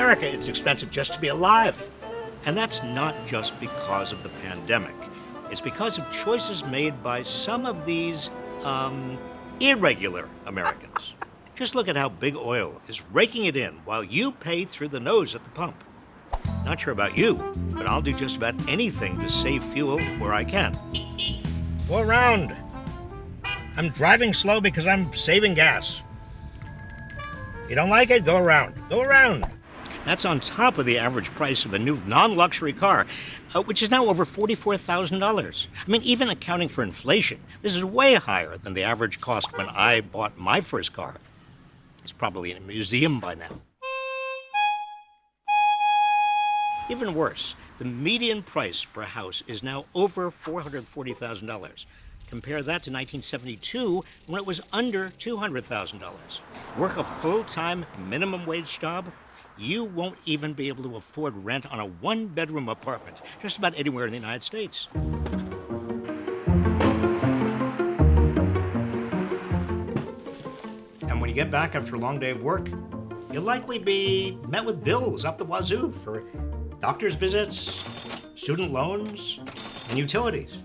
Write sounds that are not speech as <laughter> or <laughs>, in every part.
America, it's expensive just to be alive. And that's not just because of the pandemic. It's because of choices made by some of these, um, irregular Americans. <laughs> Just look at how big oil is raking it in while you pay through the nose at the pump. Not sure about you, but I'll do just about anything to save fuel where I can. Go around. I'm driving slow because I'm saving gas. You don't like it? Go around. Go around. That's on top of the average price of a new non luxury car, uh, which is now over $44,000. I mean, even accounting for inflation, this is way higher than the average cost when I bought my first car. It's probably in a museum by now. Even worse, the median price for a house is now over $440,000. Compare that to 1972 when it was under $200,000. Work a full time minimum wage job? You won't even be able to afford rent on a one bedroom apartment just about anywhere in the United States. And when you get back after a long day of work, you'll likely be met with bills up the wazoo for doctor's visits, student loans, and utilities.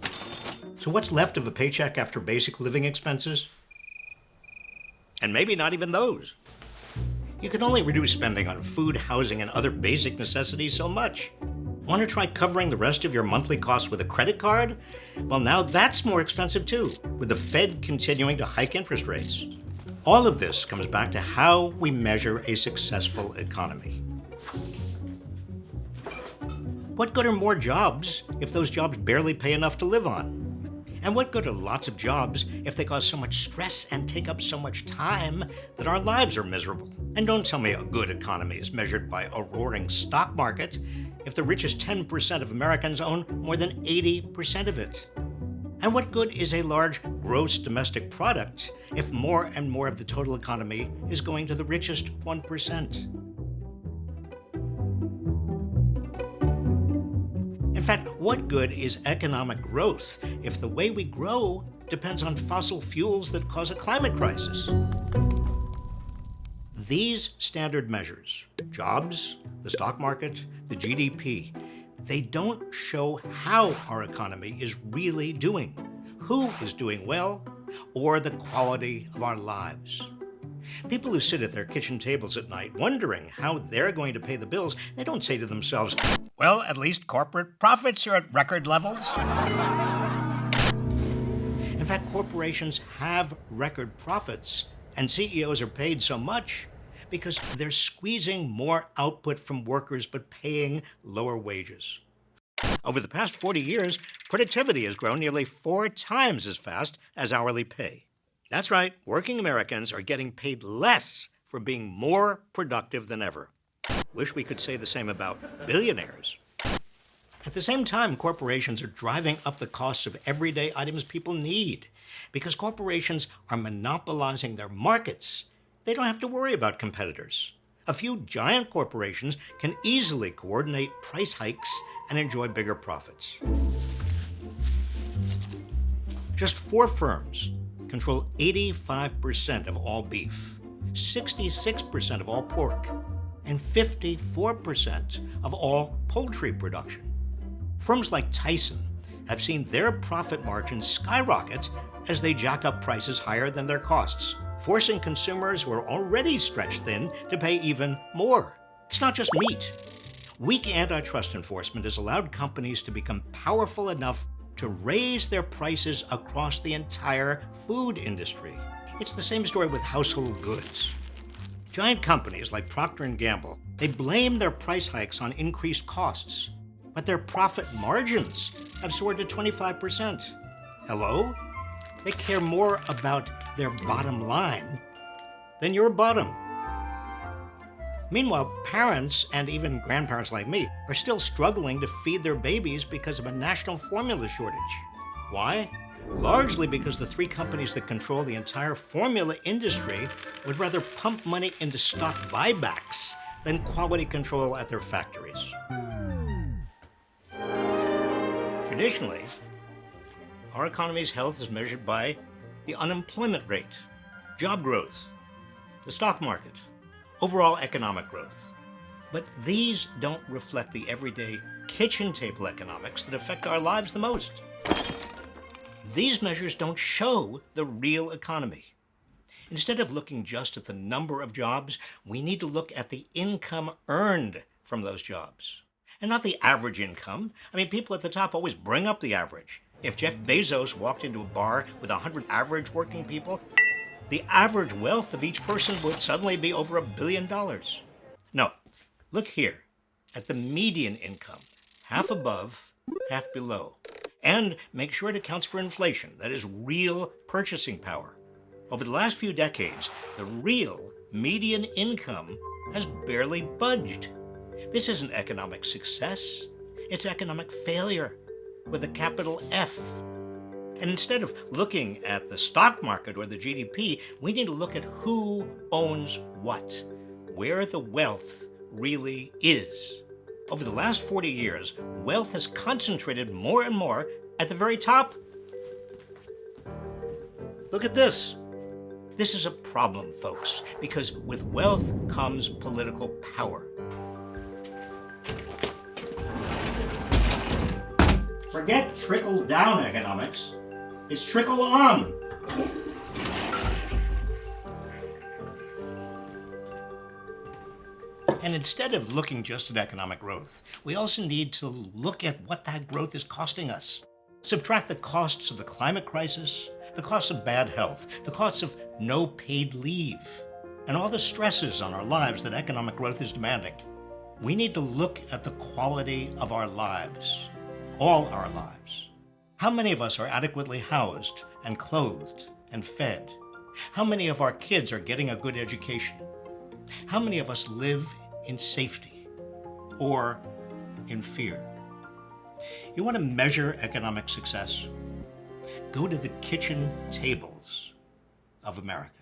So, what's left of a paycheck after basic living expenses? And maybe not even those. You can only reduce spending on food, housing, and other basic necessities so much. Want to try covering the rest of your monthly costs with a credit card? Well, now that's more expensive too, with the Fed continuing to hike interest rates. All of this comes back to how we measure a successful economy. What good are more jobs if those jobs barely pay enough to live on? And what good are lots of jobs if they cause so much stress and take up so much time that our lives are miserable? And don't tell me a good economy is measured by a roaring stock market if the richest 10% of Americans own more than 80% of it. And what good is a large gross domestic product if more and more of the total economy is going to the richest 1%? Fact, what good is economic growth if the way we grow depends on fossil fuels that cause a climate crisis? These standard measures, jobs, the stock market, the GDP, they don't show how our economy is really doing, who is doing well, or the quality of our lives. People who sit at their kitchen tables at night wondering how they're going to pay the bills, they don't say to themselves, well, at least corporate profits are at record levels. In fact, corporations have record profits, and CEOs are paid so much because they're squeezing more output from workers but paying lower wages. Over the past 40 years, productivity has grown nearly four times as fast as hourly pay. That's right, working Americans are getting paid less for being more productive than ever. Wish we could say the same about billionaires. At the same time, corporations are driving up the costs of everyday items people need because corporations are monopolizing their markets. They don't have to worry about competitors. A few giant corporations can easily coordinate price hikes and enjoy bigger profits. Just four firms control 85% of all beef, 66% of all pork, and 54% of all poultry production. Firms like Tyson have seen their profit margins skyrocket as they jack up prices higher than their costs, forcing consumers who are already stretched thin to pay even more. It's not just meat. Weak antitrust enforcement has allowed companies to become powerful enough to raise their prices across the entire food industry. It's the same story with household goods. Giant companies like Procter & Gamble, they blame their price hikes on increased costs, but their profit margins have soared to 25%. Hello? They care more about their bottom line than your bottom. Meanwhile, parents and even grandparents like me are still struggling to feed their babies because of a national formula shortage. Why? Largely because the three companies that control the entire formula industry would rather pump money into stock buybacks than quality control at their factories. Traditionally, our economy's health is measured by the unemployment rate, job growth, the stock market, overall economic growth. But these don't reflect the everyday kitchen table economics that affect our lives the most. These measures don't show the real economy. Instead of looking just at the number of jobs, we need to look at the income earned from those jobs. And not the average income. I mean, people at the top always bring up the average. If Jeff Bezos walked into a bar with 100 average working people, the average wealth of each person would suddenly be over a billion dollars. No, look here at the median income, half above, half below. And make sure it accounts for inflation, that is real purchasing power. Over the last few decades, the real median income has barely budged. This isn't economic success, it's economic failure with a capital F. And instead of looking at the stock market or the GDP, we need to look at who owns what, where the wealth really is. Over the last 40 years, wealth has concentrated more and more at the very top. Look at this. This is a problem, folks, because with wealth comes political power. Forget trickle-down economics. It's trickle-on. And instead of looking just at economic growth, we also need to look at what that growth is costing us. Subtract the costs of the climate crisis, the costs of bad health, the costs of no paid leave, and all the stresses on our lives that economic growth is demanding. We need to look at the quality of our lives, all our lives. How many of us are adequately housed and clothed and fed? How many of our kids are getting a good education? How many of us live in safety or in fear? You want to measure economic success? Go to the kitchen tables of America.